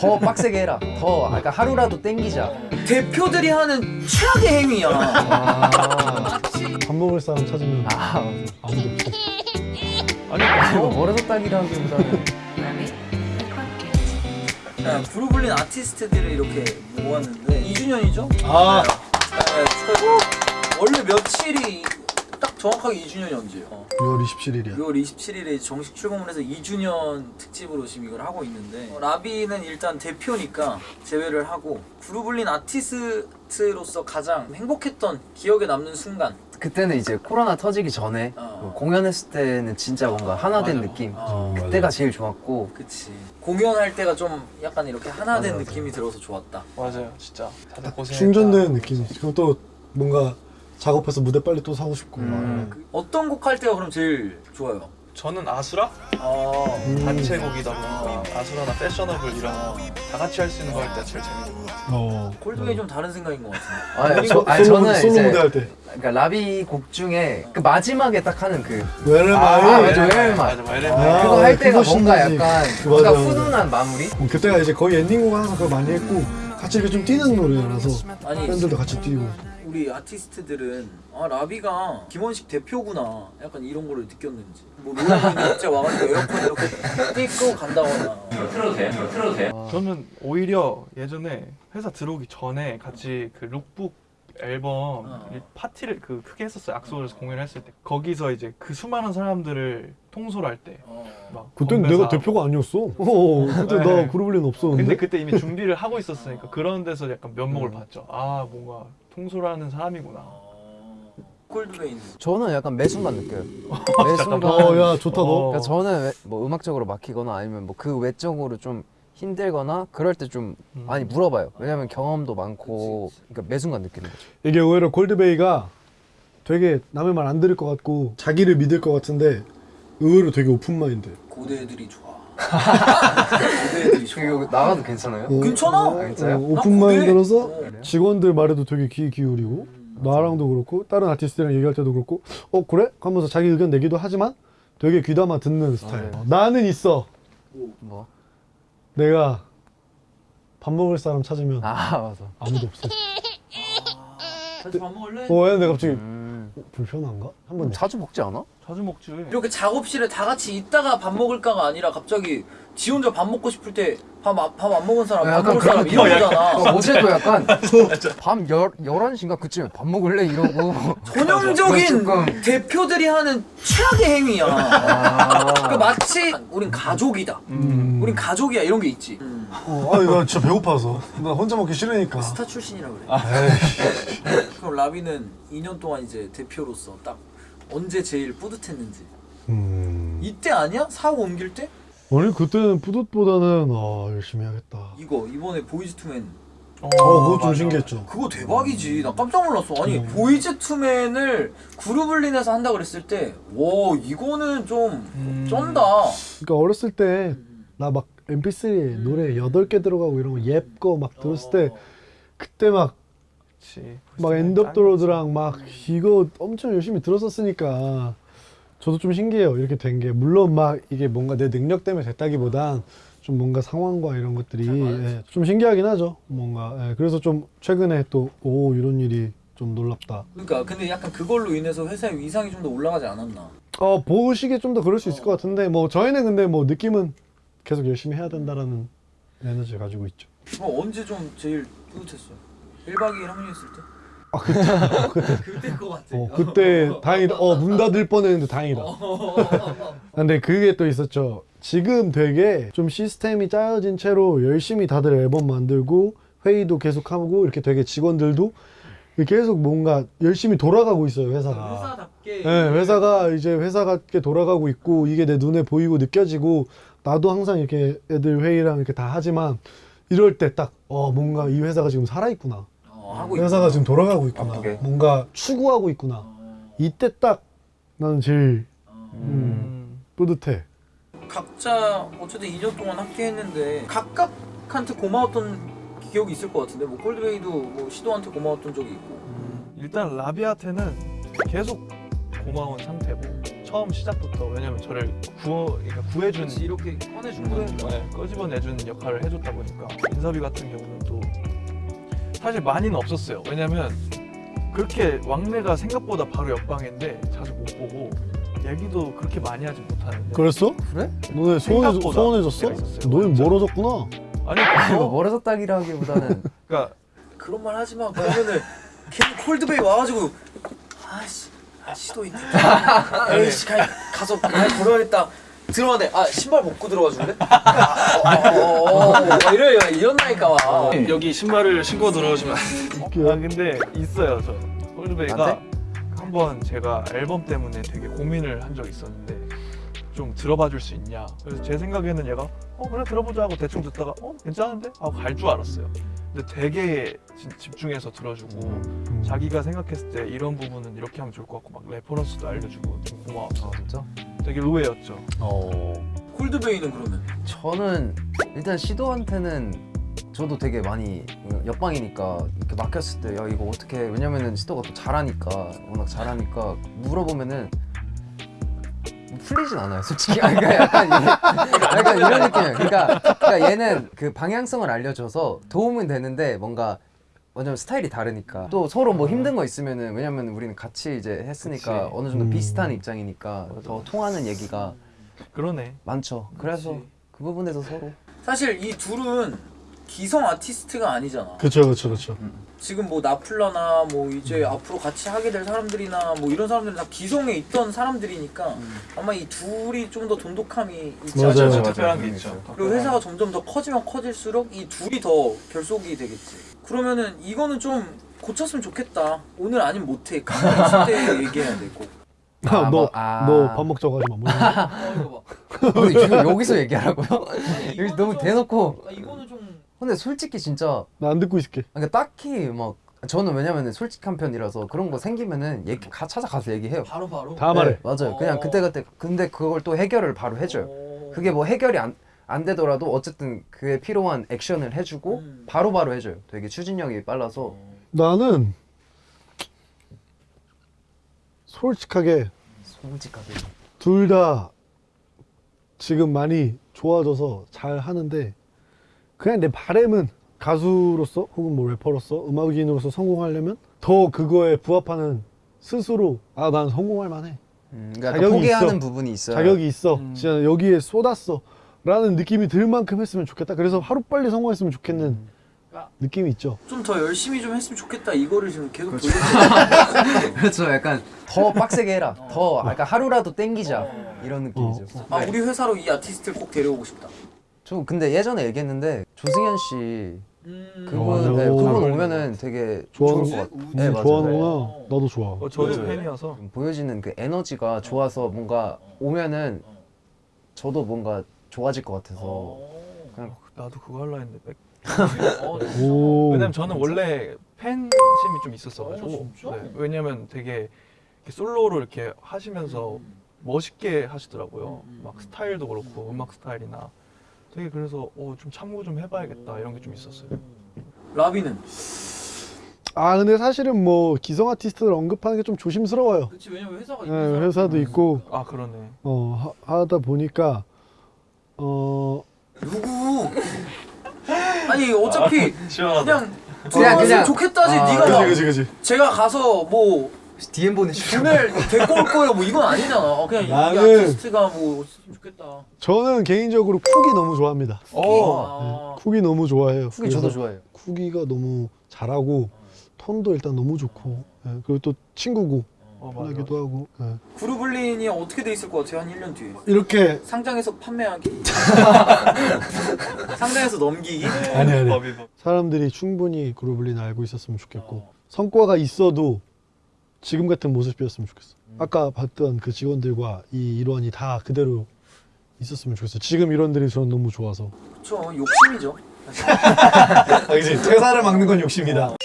더 빡세게 해라. 더 그러니까 하루라도 땡기자. 대표들이 하는 최악의 행위야. 아, 밥 먹을 사람 찾으면 아 아무도 없어. 아니 뭐 멀어졌다기라기보다는 자, 그루블린 아티스트들을 이렇게 모았는데 2주년이죠? 아. 네, 축하드립니다. 원래 며칠이 딱 정확하게 2주년이 언제예요? 어. 6월 27일이야. 6월 27일에 정식 출범을 해서 2주년 특집으로 지금 이걸 하고 있는데 어, 라비는 일단 대표니까 제외를 하고 그루블린 아티스트로서 가장 행복했던 기억에 남는 순간 그때는 이제 코로나 터지기 전에 어. 뭐 공연했을 때는 진짜 뭔가 하나 된 맞아. 느낌. 어, 맞아. 그때가 제일 좋았고 그치 공연할 때가 좀 약간 이렇게 하나 된 맞아, 맞아. 느낌이 들어서 좋았다 맞아요 진짜 다들 고생했다 충전되는 느낌이지. 그럼 또 뭔가 작업해서 무대 빨리 또 사고 싶고. 음. 막. 그 어떤 곡 할 때가 그럼 제일 좋아요? 저는 아수라? 아 음. 단체 곡이다 보니까 아 수라나 패셔너블 이런 다 같이 할 수 있는 거 할 때 제일 재밌는 것 같아요 어. 콜드웨이 좀 다른 생각인 것 같은데 아니, 저, 아니 솔로, 저는 솔로 무대 이제 할 때. 그러니까 라비 곡 중에 그 마지막에 딱 하는 그 왜냐면 아, 아, 맞아, 아, 그거 할 때가 그거 뭔가. 약간 그 뭔가. 훈훈한 마무리? 음, 그때가 이제 거의 엔딩곡 항상 그걸 많이 했고 같이 이렇게 좀 뛰는 노래라서 아니 팬들도 같이 뛰고. 우리 아티스트들은 아 라비가 김원식 대표구나 약간 이런 거를 느꼈는지 뭐 노래방에 갑자기 와가지고 에어컨 이렇게 띄고 간다거나 저는 오히려 예전에 회사 들어오기 전에 같이 그 룩북 앨범 어. 이 파티를 그 크게 했었어요 악수에서 공연을 했을 때 거기서 이제 그 수많은 사람들을 통솔할 때 어. 건배사 내가 대표가 아니었어. 어, 그때 네. 나 그루블린 없었는데. 근데 그때 이미 준비를 하고 있었으니까 그런 데서 약간 면목을 음. 봤죠 아 뭔가 통솔하는 사람이구나 어. 콜드베이는 저는 약간 매 순간 느껴요. 매 순간. 어, 야 좋다 너. 어. 그러니까 저는 왜- 뭐 음악적으로 막히거나 아니면 뭐 그 외적으로 좀 힘들거나 그럴 때좀 음. 많이 물어봐요. 왜냐면 경험도 많고 그러니까 매 순간 느끼는 거죠. 이게 오히려 콜드베이가 되게 남의 말 안 들을 것 같고 자기를 믿을 것 같은데 의외로 되게 open mind. 고대 애들이 좋아 이 나가도 괜찮아요? 어, 괜찮아? 어, 진짜요? 어, 나 오픈 어. 직원들 말에도 되게 귀 기울이고 나랑도 그렇고 다른 아티스트랑 얘기할 때도 그렇고 어 그래? 하면서 자기 의견 내기도 하지만 되게 귀담아 듣는 스타일. 네. 나는 있어. 뭐? 내가 밥 먹을 사람 찾으면 아 맞아. 아무도 없어. 같이 밥 먹을래? 어, 얘네 갑자기 음. 어, 불편한가? 한번 자주 먹지 않아? 자주 먹지. 이렇게 작업실에 다 같이 있다가 밥 먹을까가 아니라 갑자기 지 혼자 밥 먹고 싶을 때 밥안 먹은 사람 밥 약간 먹을 사람 그런- 이런 거잖아. 어, 어제도 약간 밤 열, 11시인가 그쯤에 밥 먹을래? 이러고. 전형적인 대표들이 하는 최악의 행위야. 아, 그러니까 마치 우린 가족이다. 음. 우린 가족이야. 이런 게 있지 어, 아니 나 진짜 배고파서 나 혼자 먹기 싫으니까. 스타 출신이라 그래 아, 그럼 라비는 2년 동안 이제 대표로서 딱 언제 제일 뿌듯했는지 음. 이때 아니야? 사옥 옮길 때? 아니 그때는 뿌듯보다는 아 열심히 해야겠다. 이거 이번에 보이즈 투맨 어, 어 그거 좀. 신기했죠. 그거 대박이지 나 깜짝 놀랐어 아니 음. 보이즈 투맨을 그루블린에서 한다 그랬을 때와 이거는 좀 음. 쩐다 그러니까 어렸을 때 나 막 MP3에 노래 8개 들어가고 이런 거 옅거 막 들었을 때 그때 막. 막 엔더로드랑 막 이거 엄청 열심히 들었었으니까 저도 좀 신기해요. 이렇게 된 게. 물론 막 이게 뭔가 내 능력 때문에 됐다기보단 좀 뭔가 상황과 이런 것들이 예, 좀 신기하긴 하죠. 뭔가. 예, 그래서 좀 최근에 또 오 이런 일이 좀 놀랍다. 그러니까 근데 약간 그걸로 인해서 회사의 위상이 좀 더 올라가지 않았나? 어 보시기에 좀 더 그럴 수 있을 것 같은데 뭐 저희는 근데 뭐 느낌은 계속 열심히 해야 된다라는 에너지를 가지고 있죠 그럼 언제 좀 제일 뿌듯했어요? 1박 2일 합류했을 때? 아 그때 그때인 것 같아 어 그때 다행이다 어 문 닫을 뻔했는데 다행이다 근데 그게 또 있었죠. 지금 되게 좀 시스템이 짜여진 채로 열심히 다들 앨범 만들고 회의도 계속 하고 이렇게 되게 직원들도 계속 뭔가 열심히 돌아가고 있어요 회사가. 회사답게 네, 회사가 이제 회사같게 돌아가고 있고 이게 내 눈에 보이고 느껴지고 나도 항상 이렇게 애들 회의랑 이렇게 다 하지만 이럴 때 딱 어 뭔가 이 회사가 지금 살아 있구나. 어, 하고 회사가 있구나. 지금 돌아가고 있구나. 바쁘게. 뭔가 추구하고 있구나. 어, 이때 딱 나는 제일 어. 음. 뿌듯해. 각자 어쨌든 2년 동안 함께 했는데 각각한테 고마웠던 기억이 있을 것 같은데 뭐 콜드웨이도 뭐 시도한테 고마웠던 적이 있고 일단 라비한테는 계속 고마운 상태고 처음 시작부터 왜냐면 저를 구워 그러니까 구해준 이렇게 꺼내준 거야. 네, 끄집어내주는 역할을 해줬다 보니까 인섭이 같은 경우는 또 사실 많이는 없었어요. 왜냐면 그렇게 왕래가 생각보다 바로 옆방인데 자주 못 보고 얘기도 그렇게 많이 하지 못하는데 그랬어? 그래? 너네 소원해, 소원해줬어? 완전. 멀어졌구나 아니 이거 그거 멀어졌다기라기보다는 그러니까 그런 말 하지 마. 그러면은 걔 콜드베이 와가지고 아씨 아, 시도 있네. 에이씨 그냥 가서 말 걸어야겠다. 들어가네. 아 신발 벗고 들어가 줄래? 아, 어, 어, 어, 어, 이래 이런다니까 와. 여기 신발을 신고 들어오시면. 아 근데 있어요 저 홀드베이가 나한테? 한번 제가 앨범 때문에 되게 고민을 한 적이 있었는데 좀 들어봐 줄 수 있냐 그래서 제 생각에는 얘가 어 그래 들어보자 하고 대충 듣다가 어 괜찮은데? 하고 갈 줄 알았어요 근데 되게 진- 집중해서 들어주고 음. 자기가 생각했을 때 이런 부분은 이렇게 하면 좋을 것 같고 막 reference도 알려주고 되게 고마웠어 아 진짜? 되게 의외였죠 콜드베이는 그러면 저는 일단 시도한테는 저도 되게 많이 옆방이니까 이렇게 막혔을 때 야 이거 어떻게 해? 왜냐면은 시도가 또 잘하니까 워낙 잘하니까 물어보면은 뭐 풀리진 않아요 솔직히. 아, 그러니까 약간, 이- 약간 이런 느낌이에요. 그러니까, 그러니까 얘는 그 방향성을 알려줘서 도움은 되는데 뭔가 왜냐면 스타일이 다르니까. 또 서로 뭐 힘든 거 있으면은 왜냐면 우리는 같이 이제 했으니까 그치. 어느 정도 음. 비슷한 입장이니까 더 통하는 얘기가 그러네. 많죠. 그래서 그치. 그 부분에서 서로. 사실 이 둘은 기성 아티스트가 아니잖아. 그쵸 그쵸 그쵸 지금 뭐 나플라나 뭐 이제 앞으로 같이 하게 될 사람들이나 뭐 이런 사람들은 다 기성에 있던 사람들이니까 아마 이 둘이 좀 더 돈독함이 있지 맞아요, 않을까. 맞아요. 특별한 게 있죠 그리고 회사가 점점 더 커지면 커질수록 이 둘이 더 결속이 되겠지. 그러면은 이거는 좀 고쳤으면 좋겠다. 오늘 아니면 못해. 가만히 있을 때 얘기해야 되고. 아, 너 뭐, 아. 너밥 먹자고 하지 마 뭐. 어 이거 봐. 어, 지금 여기서 얘기하라고요? 이거는 너무 좀- 대놓고 아, 근데 솔직히 진짜 나 안 듣고 있을게 그러니까 딱히 막 저는 왜냐면은 솔직한 편이라서 그런 거 생기면은 얘기 가 찾아가서 얘기해요. 바로 바로. 다 말해 맞아요. 그냥 어. 그때 그때 근데 그걸 또 해결을 바로 해줘요. 어. 그게 뭐 해결이 안, 안 되더라도 어쨌든 그에 필요한 액션을 해주고 음. 바로 바로 해줘요. 되게 추진력이 빨라서 나는 솔직하게 솔직하게. 둘 다 지금 많이 좋아져서 잘 하는데 그냥 내 바램은 가수로서 혹은 뭐 래퍼로서 음악인으로서 성공하려면 더 그거에 부합하는 스스로 아 난 성공할 만해 음, 그러니까 자격이 포기하는 있어. 부분이 있어요. 자격이 있어 음. 진짜 여기에 쏟았어 라는 느낌이 들 만큼 했으면 좋겠다 그래서 하루빨리 성공했으면 좋겠는 음. 느낌이 있죠 좀 더 열심히 좀 했으면 좋겠다. 이거를 지금 계속 돌리고 그렇죠. 약간 더 빡세게 해라. 더 약간 하루라도 땡기자 이런 느낌이죠. 아 네. 우리 회사로 이 아티스트를 꼭 데려오고 싶다. 저 근데 예전에 얘기했는데 조승현 씨 음. 그분 맞아. 네, 오. 그분 오면은 되게 좋아하는 좋을 것 같아. 우지? 네, 음, 맞아요. 좋아하는구나 나도 좋아 어, 저도 왜, 왜? 팬이어서 좀 보여지는 그 에너지가 좋아서 뭔가 오면은 저도 뭔가 좋아질 것 같아서 어. 그냥 나도 그거 하려 했는데 백- 어, 오 왜냐면 저는 원래 팬심이 좀 있었어가지고 어? 네, 왜냐면 되게 이렇게 솔로로 이렇게 하시면서 멋있게 하시더라고요 음, 음, 막 음. 스타일도 그렇고 음악 스타일이나 되게 그래서 어, 좀 참고 좀 해봐야겠다 이런 게 좀 있었어요. 라비는? 아 근데 사실은 뭐 기성 아티스트를 언급하는 게 좀 조심스러워요. 그렇지 왜냐면 회사가 네, 회사도 있고. 아 그러네. 어 하, 하다 보니까 어. 누구? 아니 어차피 시원하다. 그냥 그냥. 좋겠다지. 아, 네가 막 그지 그지. 제가 가서 뭐 DM 보내주고 돈을 데리고 올 거예요. 뭐 이건 아니잖아. 어, 그냥 이 나는- 아티스트가 뭐 좋겠다. 저는 개인적으로 쿡이 너무 좋아합니다 아. 쿡이 너무 좋아해요 후기 저도 좋아해요. 쿡이가 너무 잘하고 톤도 일단 너무 좋고 예, 그리고 또 친구고 어, 맞아, 편하기도 하고 예. 그루블린이 어떻게 돼 있을 것 같아요? 한 1년 뒤에. 이렇게 상장에서 판매하기. 상장에서 넘기기. 아니 아니 법. 사람들이 충분히 그루블린 알고 있었으면 좋겠고 어. 성과가 있어도 지금 같은 모습이었으면 좋겠어 음. 아까 봤던 그 직원들과 이 일원이 다 그대로 있었으면 좋겠어 지금 일원들이 저는 너무 좋아서 그쵸. 욕심이죠. 아 그치 퇴사를 막는 건 욕심이다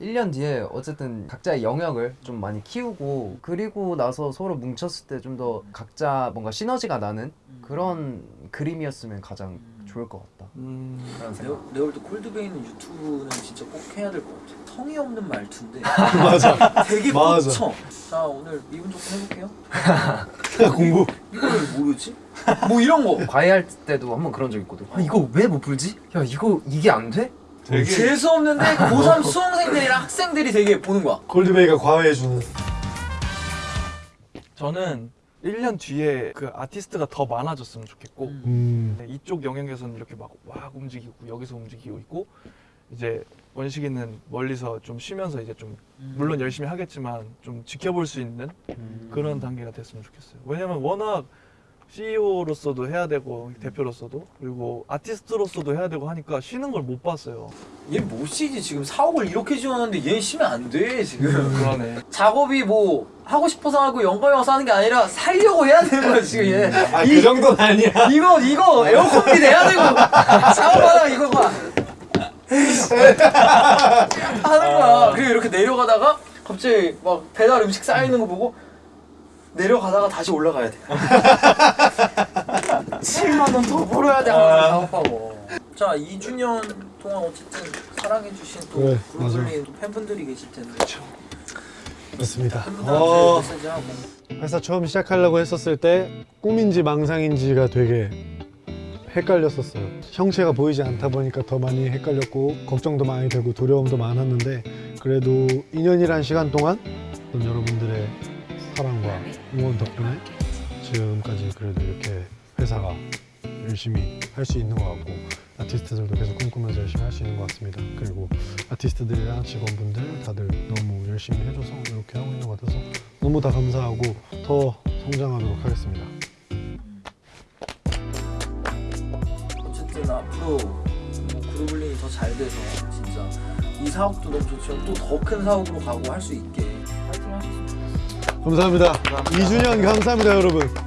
1년 뒤에 어쨌든 각자의 영역을 좀 많이 키우고 그리고 나서 서로 뭉쳤을 때 좀 더 각자 뭔가 시너지가 나는 그런 그림이었으면 가장 좋을 것 같다. 음, 그런 생각. 레오, 레올드 콜드베이는 유튜브는 진짜 꼭 해야 될 것 같아. 성의 없는 말투인데 맞아. 되게 맞아. 꽂혀. 자 오늘 미분 조건 해볼게요. 공부. 이걸 왜 모르지? 뭐 이런 거. 과외할 때도 한번 그런 적 있거든. 아 이거 왜 못 풀지? 야 이거 이게 안 돼? 되게 재수 없는데 고3 수험생들이랑 학생들이 되게 보는 거야. 골드베이가 과외해주는. 저는 1년 뒤에 그 아티스트가 더 많아졌으면 좋겠고 음. 네, 이쪽 영역에서는 이렇게 막막 움직이고 여기서 움직이고 있고 이제 원식이는 멀리서 좀 쉬면서 이제 좀 물론 열심히 하겠지만 좀 지켜볼 수 있는 그런 단계가 됐으면 좋겠어요. 왜냐면 워낙 CEO로서도 해야 되고 대표로서도 그리고 아티스트로서도 해야 되고 하니까 쉬는 걸 못 봤어요. 얘 못 쉬지 지금 사옥을 이렇게 지었는데 얘 쉬면 안 돼 지금. 그러네. 작업이 뭐 하고 싶어서 하고 영감이 와서 하는 게 아니라 살려고 해야 되는 거야 지금 얘. 아, 이- 그 정도는 아니야. 이거 이거 에어컨비 내야 되고 작업하다가 이거 봐 하는 거야 그리고 이렇게 내려가다가 갑자기 막 배달 음식 쌓이는 거 보고 내려가다가 다시 올라가야 돼. 7만 원 더 벌어야 돼. 하면서 작업하고. 자 2주년 동안 어쨌든 사랑해주신 또 그래, 브루클린 또 팬분들이 계실 텐데. 맞습니다. 팬분들한테 어, 회사 처음 시작하려고 했었을 때 꿈인지 망상인지가 되게 헷갈렸었어요. 형체가 보이지 않다 보니까 더 많이 헷갈렸고 걱정도 많이 되고 두려움도 많았는데 그래도 2년이란 시간 동안 여러분들의 사랑과 응원 덕분에 지금까지 그래도 이렇게 회사가 열심히 할 수 있는 것 같고 아티스트들도 계속 꿈꾸면서 열심히 할 수 있는 것 같습니다. 그리고 아티스트들이랑 직원분들 다들 너무 열심히 해줘서 이렇게 하고 있는 것 같아서 너무 다 감사하고 더 성장하도록 하겠습니다. 어쨌든 앞으로 뭐 그루블링이 더 잘 돼서 진짜 이 사업도 너무 좋지만 또 더 큰 사업으로 가고 할 수 있게 파이팅 하셨으 면 좋겠어요. 감사합니다. 2주년 감사합니다, 여러분.